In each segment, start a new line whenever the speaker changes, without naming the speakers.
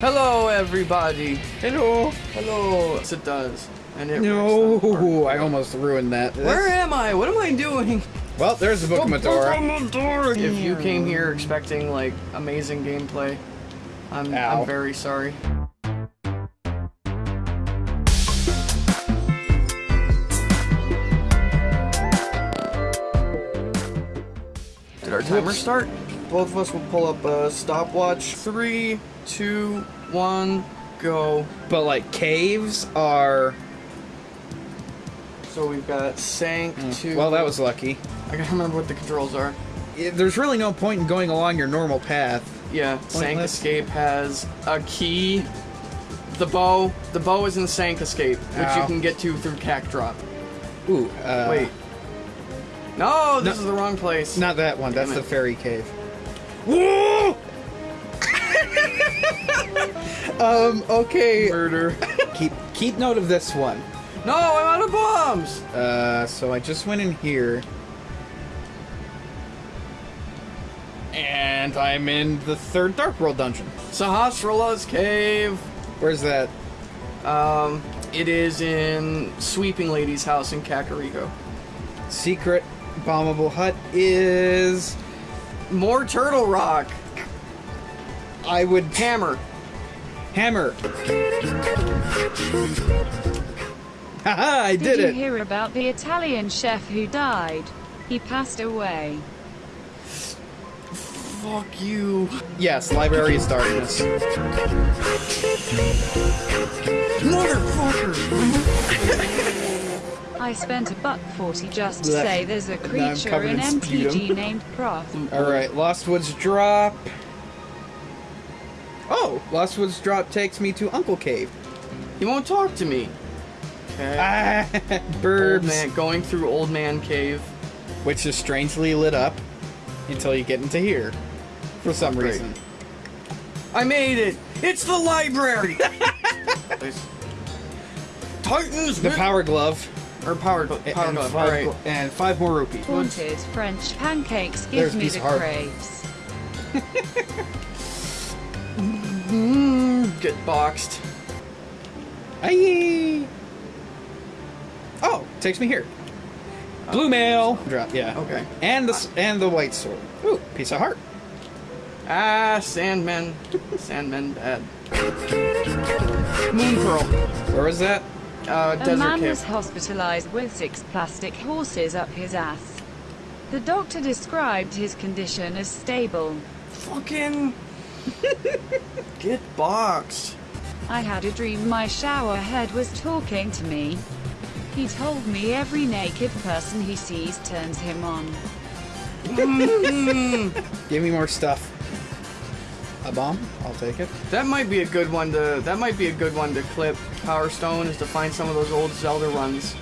Hello, everybody.
Hello.
Hello. Yes, it does. And it
No. I almost ruined that.
Where am I? What am I doing?
Well, there's the Book of Mudora.
If you came here expecting like amazing gameplay, I'm,
Ow.
I'm very sorry. Did our timer start? Both of us will pull up a stopwatch. Three, two, one, go.
But like caves are.
So we've got sank to.
Mm. Well, that was lucky.
I gotta remember what the controls are.
Yeah, There's really no point in going along your normal path.
Yeah, Sank Escape has a key. The bow. The bow is in Sank Escape, which you can get to through Cack Drop.
Ooh. Uh,
Wait. No, this
no.
is the wrong place.
Not that one. That's
Damn
the fairy cave. Whoa! um. Okay.
Murder.
Keep keep note of this one.
no, I'm out of bombs!
Uh. So I just went in here. And I'm in the third Dark World dungeon.
Sahasrala's cave.
Where's that?
Um, it is in Sweeping Lady's house in Kakariko.
Secret bombable hut is.
More Turtle Rock.
I would
Hammer.
hammer. Haha! I
Did,
did
you
it.
hear about the Italian chef who died? He passed away.
Fuck you.
Yes, Library of Darkness.
Motherfucker!
I spent a buck forty just to say there's a creature in
in
MTG
sputum.
named Prof.
All right, Lost Woods Drop. Oh, Lost Woods Drop takes me to Uncle Cave.
He won't talk to me. Okay.
Ah,
Old
burbs.
man, going through Old Man Cave.
Which is strangely lit up until you get into here, for some
Great.
reason.
I made it! It's the library! Titans!
The Power Glove.
Or power, power
and,
glove,
five,
alright.
gl- and five more rupees.
Haunted French pancakes
There's
give
a
me the
of heart.
craves.
Get boxed.
Aye. Oh, takes me here. Blue mail. Drop. Yeah.
Okay.
And the and the white sword. Ooh, piece of heart.
Ah, Sandman. Sandman bad. Moon Pearl.
Where was that?
Uh,
A man
Cave.
was hospitalized with six plastic horses up his ass. The doctor described his condition as stable.
Fucking. Get boxed.
I had a dream my shower head was talking to me. He told me every naked person he sees turns him on.
Give me more stuff. A bomb? I'll take it.
That might be a good one to. That might be a good one to clip. Power Stone is to find some of those old Zelda runs.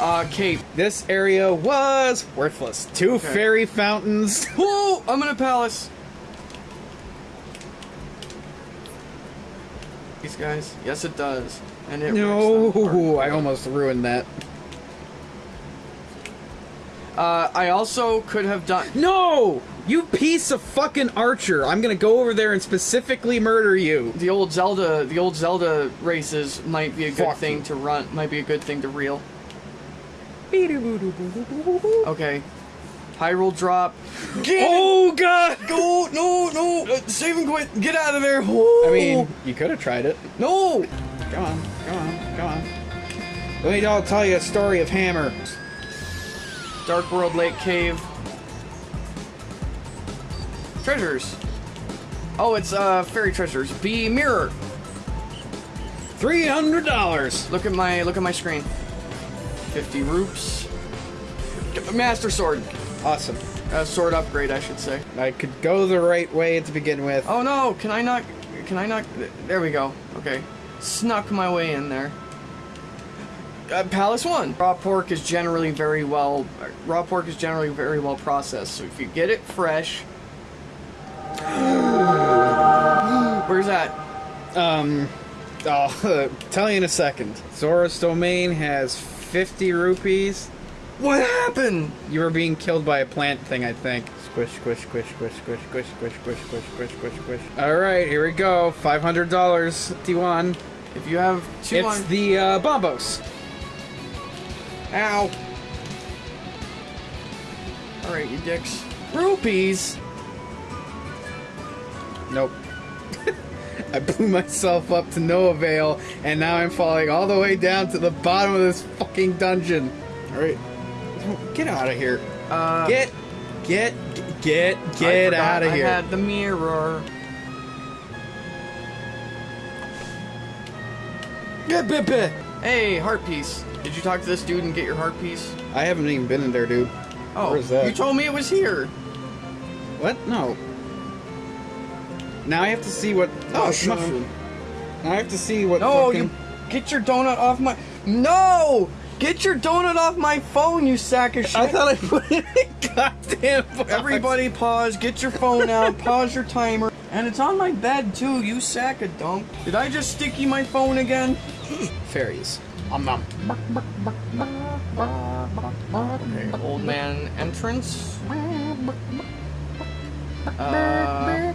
Uh, Cape.
This area was worthless. Two fairy fountains.
Whoa! I'm in a palace. These guys. Yes, it does. And it.
No, I almost ruined that.
Uh, I also could have done.
No! You piece of fucking archer! I'm gonna go over there and specifically murder you.
The old Zelda, the old Zelda races might be a good
Fuck
thing
you.
to run. Might be a good thing to reel. Okay. Hyrule drop. Get
Oh god!
Go! No! No! Uh, save and quit! Get out of there! Oh.
I mean, you could have tried it.
no!
Come on, come on, come on. Let me all tell you a story of Hammer.
Dark World Lake Cave. Treasures. Oh, it's uh fairy treasures. B mirror.
Three hundred dollars.
Look at my look at my screen. Fifty roops. Master sword.
Awesome.
Uh, sword upgrade, I should say.
I could go the right way to begin with.
Oh no! Can I not? Can I not? There we go. Okay. Snuck my way in there. Uh, Palace one. Raw pork is generally very well. Raw pork is generally very well processed. So if you get it fresh. Where's that?
Um, I'll tell you in a second. Zora's Domain has 50 rupees.
What happened?
You were being killed by a plant thing, I think. Squish, squish, squish, squish, squish, squish, squish, squish, squish, squish, squish, squish. All right, here we go. Five hundred dollars, T1.
If you have two
It's
on...
the uh, Bombos.
Ow. Alright, you dicks. Rupees?
Nope. I blew myself up to no avail, and now I'm falling all the way down to the bottom of this fucking dungeon. All right, get out of here.
Uh,
Get, get, get, get out of here.
I had the mirror.
Get, bit, bit.
Hey, heart piece. Did you talk to this dude and get your heart piece?
I haven't even been in there, dude.
Oh, you told me it was here.
What? No. Now I have to see what.
Oh, mushroom.
Now I have to see what.
No,
fucking...
you get your donut off my. No! Get your donut off my phone, you sack of shit.
I thought I put it in goddamn box.
Everybody pause, get your phone out, pause your timer. And it's on my bed too, you sack of dump. Did I just sticky my phone again?
Fairies. Nom.
Okay, old man entrance. Uh,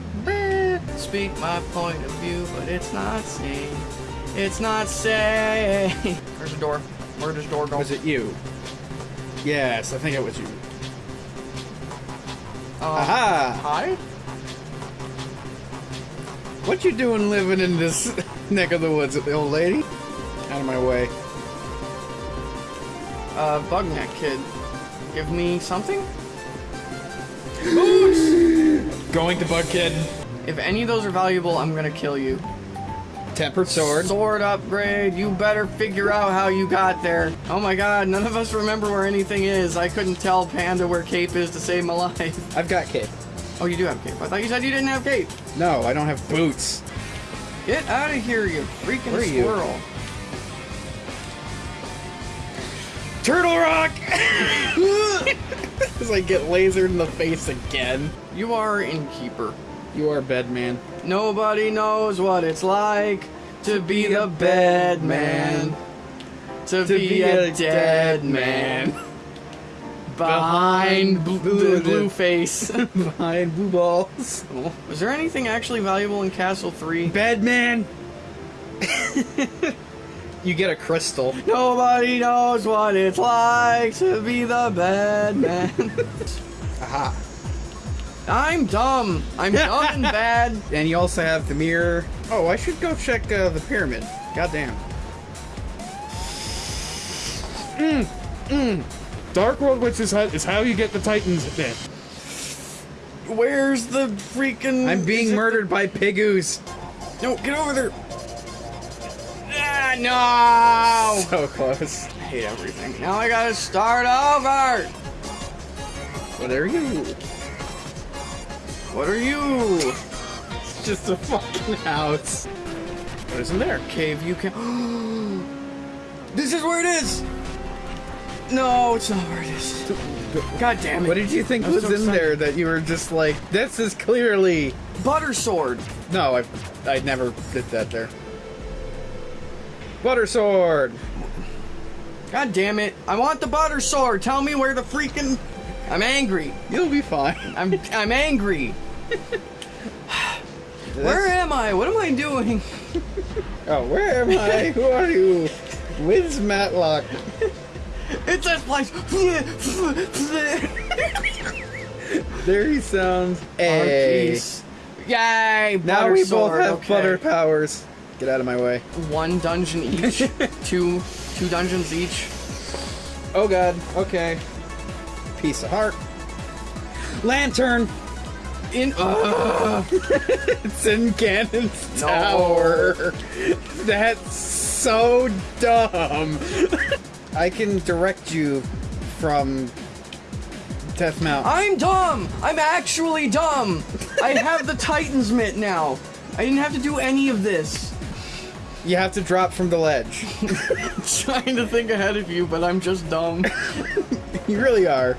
speak my point of view, but it's not safe. It's not safe. There's a door. Where does door go?
Was it you? Yes, I think it was you.
Uh,
Aha!
Hi?
What you doing living in this neck of the woods, with the old lady? Out of my way.
Uh, Bugneck kid. Give me something? Boots!
Going to Bug Kid.
If any of those are valuable, I'm gonna kill you.
Tempered sword.
Sword upgrade. You better figure out how you got there. Oh my god, none of us remember where anything is. I couldn't tell Panda where Cape is to save my life.
I've got cape.
Oh, you do have Cape. I thought you said you didn't have Cape.
No, I don't have boots.
Get out of here, you freaking
Where are you?
squirrel.
Turtle Rock! As I get lasered in the face again.
You are innkeeper.
You are Bedman.
Nobody knows what it's like to be the bed man. To,
To
be,
be
a,
a
dead
dead
man.
man.
Behind
Behind
bl-
blue-
the blue face.
Behind blue balls.
Was there anything actually valuable in Castle 3?
Bedman! you get a crystal.
Nobody knows what it's like to be the bad man.
Aha.
I'm dumb. I'm dumb and bad.
And you also have the mirror. Oh, I should go check uh, the pyramid. Goddamn.
Dark World witch's hut is how you get the Titans then.
Where's the freaking?
I'm being
it
murdered by Pigoos.
the- No, get over there. Ah, no!
So close.
I hate everything. Now I gotta start over.
What are you?
What are you?
It's just a fucking house. What is in there?
Cave, you can. this is where it is. No, it's not where it is. God damn it!
What did you think
was
was,
so
in
excited.
there that you were just like, this is clearly.
Butter sword.
No, I, I never did that there. Butter sword.
God damn it! I want the butter sword. Tell me where the freaking. I'm angry.
You'll be fine.
I'm I'm angry. Where am I? What am I doing?
Oh, where am I? Who are you? Wiz Matlock.
It's this place.
There he sounds.
Oh,
Hey.
jeez. Yay!
now we
sword,
both have
okay.
butter powers. Get out of my way.
One dungeon each. two two dungeons each.
Oh god. Okay. Piece of heart. Lantern.
In. Uh,
It's in Ganon's
No.
tower. That's so dumb. I can direct you from Death Mountain.
I'm dumb. I'm actually dumb. I have the Titan's mitt now. I didn't have to do any of this.
You have to drop from the ledge.
trying to think ahead of you, but I'm just dumb.
you really are.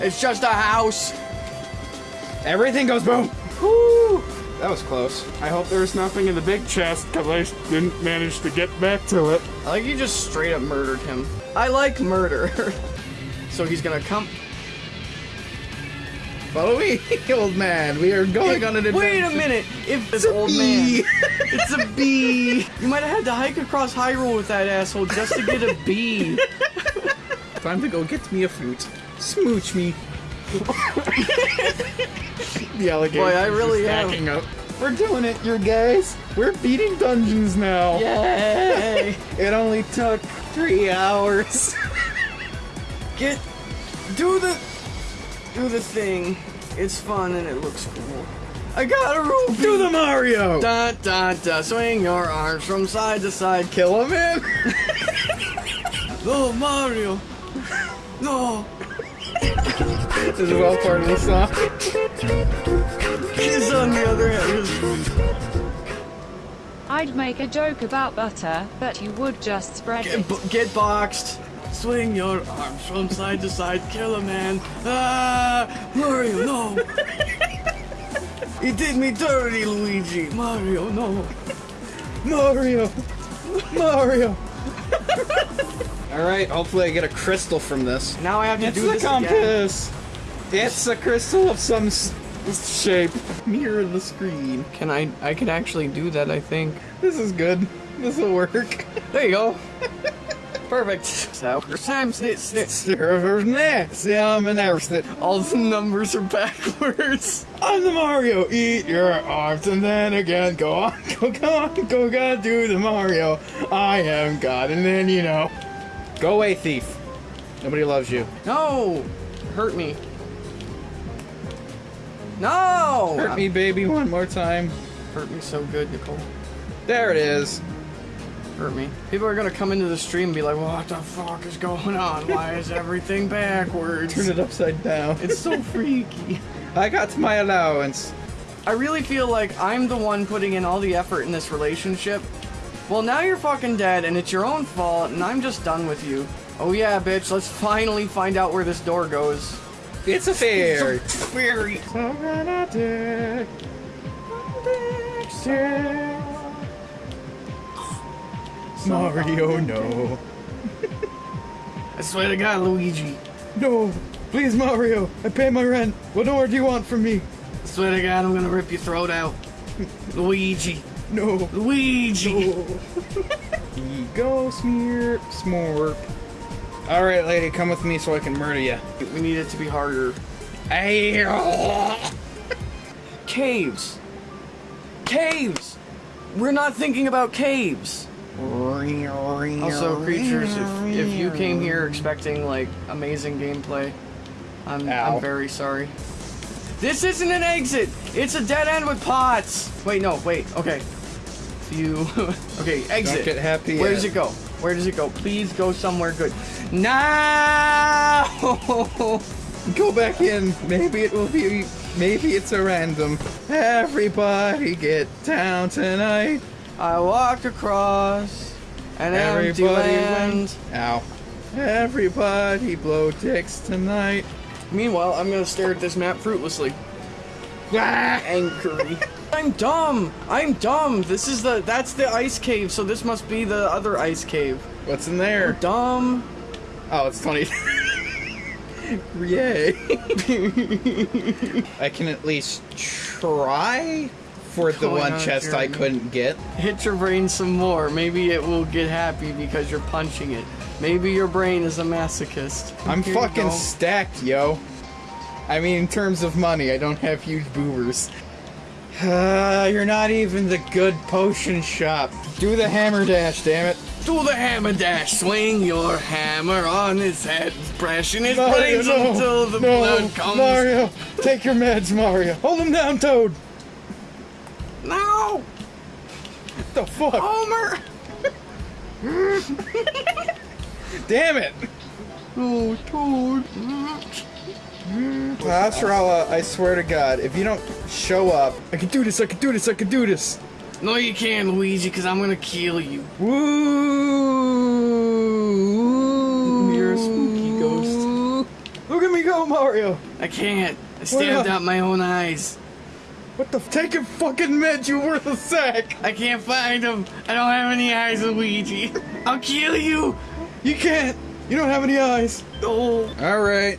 It's just a house.
Everything goes boom. That was close.
I hope there's nothing in the big chest because I didn't manage to get back to it.
I like you just straight up murdered him. I like murder. so he's gonna come.
Follow me, old man. We are going on an adventure.
Wait a minute! If
a
old
bee.
man, it's a bee. You might have had to hike across Hyrule with that asshole just to get a bee.
Time to go get me a fruit. Smooch me. the alligator.
Boy, I really am.
up. We're doing it, you guys. We're beating dungeons now.
Yay!
It only took three hours.
Get, do the, do the thing. It's fun and it looks cool. I got a rupee.
Do the Mario.
Da da da! Swing your arms from side to side.
Kill him, man.
Oh Mario! No!
this is all part of the song.
Kiss on the other hand.
I'd make a joke about butter, but you would just spread
Get,
it.
get boxed. Swing your arms from side to side. Kill a man. Ah! Mario, no! he did me dirty, Luigi. Mario, no.
Mario. Mario. all right. Hopefully, I get a crystal from this.
Now I have to
It's
do
the
this again.
compass. It's a crystal of some s- shape. Mirror the screen.
Can I? I can actually do that. I think.
This is good. This will work.
There you go. Perfect. So, time snit snit.
Server's next. Yeah, I'm an arrowsmith.
All the numbers are backwards.
I'm the Mario. Eat your arms and then again go on, go, go on, go, go, do the Mario. I am God, and then you know. Go away, thief. Nobody loves you.
No! Hurt me. No!
Hurt me, baby, one more time.
Hurt me so good, Nicole.
There it is.
Hurt me. People are gonna come into the stream and be like, what the fuck is going on? Why is everything backwards?
Turn it upside down.
It's so freaky.
I got my allowance.
I really feel like I'm the one putting in all the effort in this relationship. Well, now you're fucking dead and it's your own fault and I'm just done with you. Oh yeah, bitch, let's finally find out where this door goes.
It's a fairy.
Fairy.
Mario, no.
I swear to God, Luigi.
No. Please, Mario. I pay my rent. What more do you want from me?
I swear to God, I'm gonna rip your throat out. Luigi.
No.
Luigi.
Go smear smorp. All right, lady, come with me so I can murder you.
We need it to be harder. Caves. Caves. We're not thinking about caves. Also, creatures, if, if you came here expecting, like, amazing gameplay, I'm,
Ow.
I'm very sorry. This isn't an exit! It's a dead end with pots! Wait, no, wait, okay. You... okay, exit.
Don't get happy
Where
yet.
does it go? Where does it go? Please go somewhere good. No!
Go back in. Maybe it will be. Maybe it's a random. Everybody get down tonight.
I walked across an empty
Everybody
land.
went. Ow. Everybody blow dicks tonight.
Meanwhile, I'm gonna stare at this map fruitlessly.
Ah!
Angry. I'm dumb. I'm dumb. This is the that's the ice cave, so this must be the other ice cave.
What's in there?
Dumb.
Oh, it's funny. Yay. I can at least try for the one chest I couldn't get.
Hit your brain some more. Maybe it will get happy because you're punching it. Maybe your brain is a masochist.
I'm
Here
fucking stacked, yo. I mean, in terms of money, I don't have huge boobers. Uh, you're not even the good potion shop. Do the hammer dash, damn it.
Do the hammer dash. Swing your hammer on his head, brushing his
Mario,
brains
no,
until the
no,
blood comes.
Mario, take your meds, Mario. Hold him down, Toad. The fuck?
Homer.
Damn it.
Oh, Toad.
Pasrala, uh, I swear to God, if you don't show up, I can do this, I can do this, I can do this.
No, you can't, Luigi, because I'm gonna kill you.
Woo!
You're a spooky ghost.
Look at me go, Mario.
I can't. I stabbed
not?
out my own eyes.
What the? Take a fucking med, you worthless sack!
I can't find him. I don't have any eyes, Luigi. I'll kill you.
You can't! You don't have any eyes!
Oh.
Alright,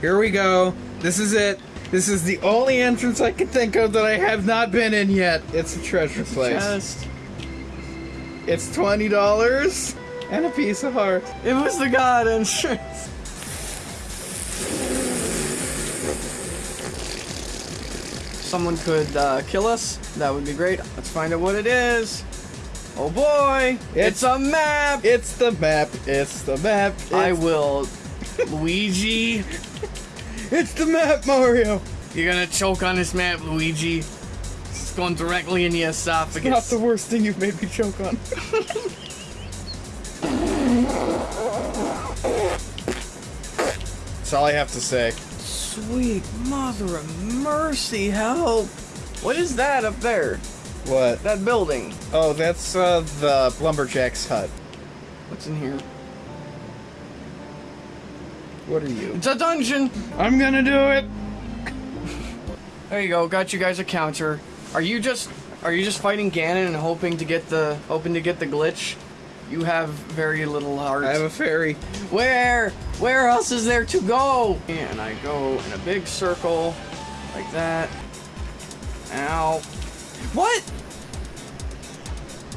here we go. This is it. This is the only entrance I can think of that I have not been in yet. It's a treasure place.
Chest.
It's twenty dollars and a piece of heart.
It was the god entrance. Someone could uh, kill us. That would be great. Let's find out what it is. Oh boy! It's,
It's-
a map.
It's the map. It's the map. It's,
I will, Luigi.
It's the map, Mario.
You're gonna choke on this map, Luigi. It's going directly in the esophagus.
Not the worst thing you've made me choke on. That's all I have to say.
Sweet mother of mercy, help! What is that up there?
What?
That building?
Oh, that's uh, the lumberjack's hut.
What's in here?
What are you?
It's a dungeon!
I'm gonna do it.
There you go, got you guys a counter. Are you just are you just fighting Ganon and hoping to get the hoping to get the glitch? You have very little heart.
I have a fairy.
Where? Where else is there to go? And I go in a big circle like that. Ow. What?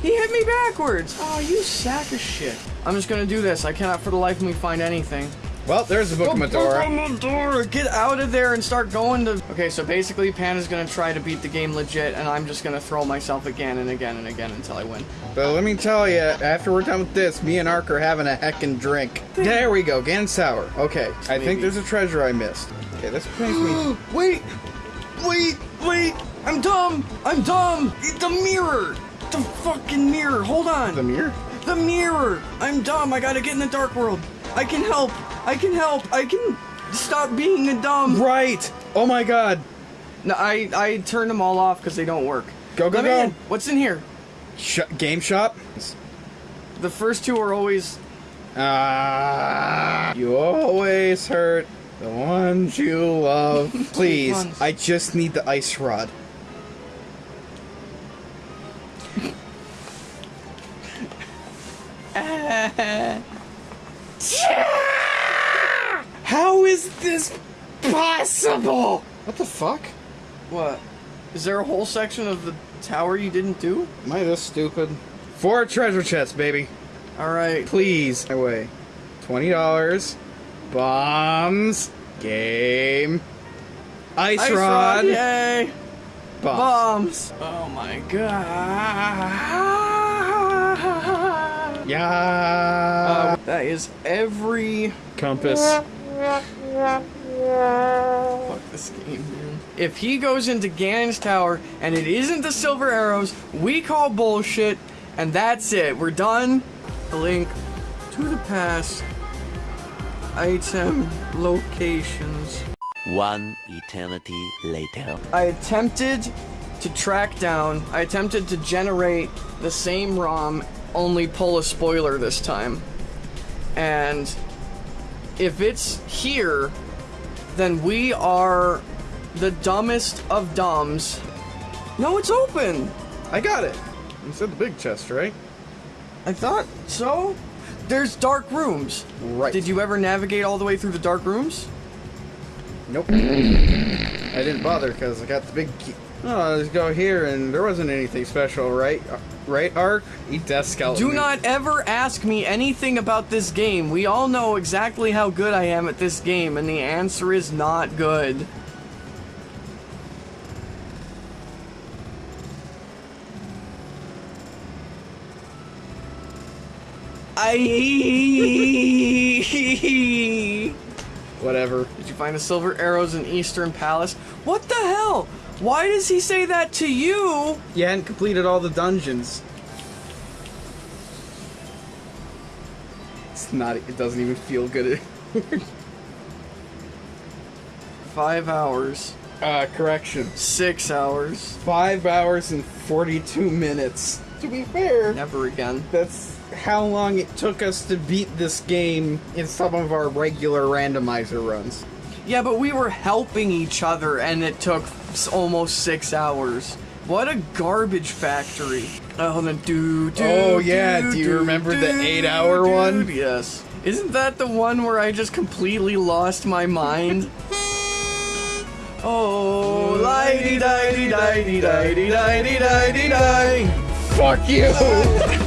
He hit me backwards. Oh, you sack of shit. I'm just gonna do this. I cannot for the life of me find anything.
Well, there's the book of Mudora.
Mudora! Get out of there and start going to. Okay, so basically, Panda's gonna try to beat the game legit, and I'm just gonna throw myself again and again and again until I win.
But let me tell you, after we're done with this, me and Ark are having a heckin' drink. There we go, Gan Sour. Okay, I think there's a treasure I missed. Okay, this makes me.
Wait! Wait! Wait! I'm dumb! I'm dumb! The mirror! The fucking mirror! Hold on!
The mirror?
The mirror! I'm dumb! I gotta get in the dark world! I can help! I can help! I can stop being a dumb!
Right! Oh my god!
No, I, I turned them all off because they don't work.
Go, go,
Let me
go.
in. What's in here?
Sh- game shop?
The first two are always.
Ah, you always hurt the ones you love. Please. I just need the ice rod. How is this possible? What the fuck?
What? Is there a whole section of the tower you didn't do?
Am I this stupid? Four treasure chests, baby.
Alright.
Please. My way. Twenty dollars. Bombs. Game. Ice,
Ice
rod.
rod! Yay!
Bombs.
Bombs! Oh my god!
Yeah.
Uh, that is every
compass.
Fuck this game, man. If he goes into Ganon's tower and it isn't the silver arrows, we call bullshit, and that's it. We're done. Link to the past. Item locations.
One eternity later.
I attempted to track down, I attempted to generate the same ROM, only pull a spoiler this time. And if it's here, then we are the dumbest of dumbs. No, it's open!
I got it. You said the big chest, right?
I thought so. There's dark rooms.
Right.
Did you ever navigate all the way through the dark rooms?
Nope. I didn't bother because I got the big key. Oh, let's go here, and there wasn't anything special, right? Right, Ark? Eat death skeleton.
Do not ever ask me anything about this game. We all know exactly how good I am at this game, and the answer is not good. I.
Whatever.
Did you find the silver arrows in Eastern Palace? What the hell? Why does he say that to you?
You hadn't completed all the dungeons. It's not. It doesn't even feel good.
Five hours.
uh, correction.
Six hours.
Five hours and 42 minutes to be fair.
Never again.
That's how long it took us to beat this game in some of our regular randomizer runs.
Yeah, but we were helping each other and it took almost six hours. What a garbage factory. Oh, the do, do,
Oh, yeah. Do, do you remember do, the eight hour do, one?
Yes. Isn't that the one where I just completely lost my mind? oh, lighty, dighty, dighty, dighty, dighty, dighty, dighty.
Fuck you!